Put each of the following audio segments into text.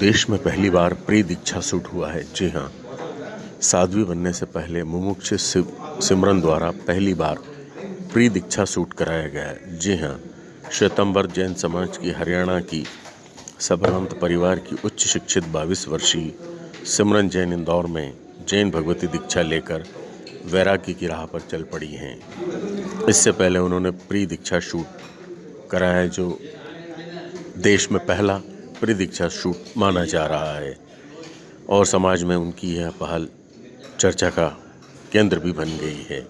देश में पहली बार प्री दीक्षा सूट हुआ है। जी हाँ साध्वी बनने से पहले मुमुक्ष सिमरन द्वारा पहली बार प्री दीक्षा सूट कराया गया है। जी हाँ श्वेतंबर जैन समाज की हरियाणा की सबरंत परिवार की उच्च शिक्षित बाईस वर्षीय सिमरन जैन इंदौर में जैन भगवती दीक्षा लेकर वैरागी की राह पर चल पड़ी हैं। इससे पहले उन्होंने प्री दीक्षा शूट कराया जो देश में पहला प्री दीक्षा शूट माना जा रहा है। और समाज में उनकी यह पहल चर्चा का केंद्र भी बन गई है।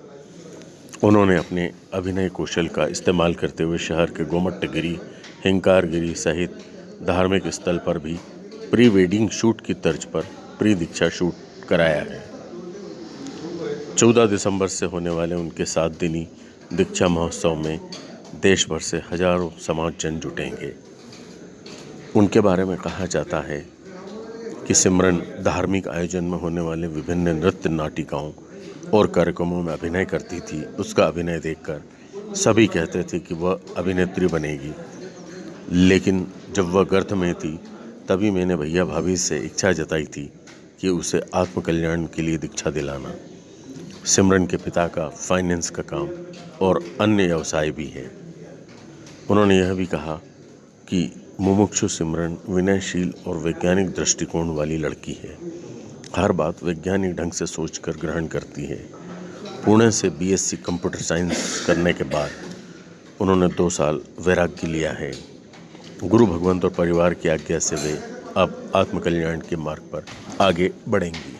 उन्होंने अपने अभिनय कौशल का इस्तेमाल करते हुए शहर के गोमट्टगिरी हिंकारगिरी सहित धार्मिक स्थल पर भी प्री वेडिंग शूट की तर्ज पर प्री दीक्षा शूट कराया है। चौदह दिसंबर से होने वाले उनके सात दिनी दीक्षा महोत्सव में देश भर से हज़ारों समाज जन जुटेंगे। उनके बारे में कहा जाता है कि सिमरन धार्मिक आयोजन में होने वाले विभिन्न नृत्य नाटिकाओं और कार्यक्रमों में अभिनय करती थी। उसका अभिनय देखकर सभी कहते थे कि वह अभिनेत्री बनेगी। लेकिन जब वह गर्थ में थी, तभी मैंने भैया भाभी से इच्छा जताई थी कि उसे आत्मकल्याण के लिए दीक्षा दिलाना। सिमरन के पिता का फाइनेंस का काम और अन्य व्यवसाय भी है। उन्होंने यह भी कहा कि मुमुक्षु सिमरन विनयशील और वैज्ञानिक दृष्टिकोण वाली लड़की है। हर बात वैज्ञानिक ढंग से सोचकर ग्रहण करती है। पुणे से बीएससी कंप्यूटर साइंस करने के बाद उन्होंने दो साल वैराग्य लिया है। गुरु भगवंत और परिवार की आज्ञा से वे अब आत्मकल्याण के मार्ग पर आगे बढ़ेंगी।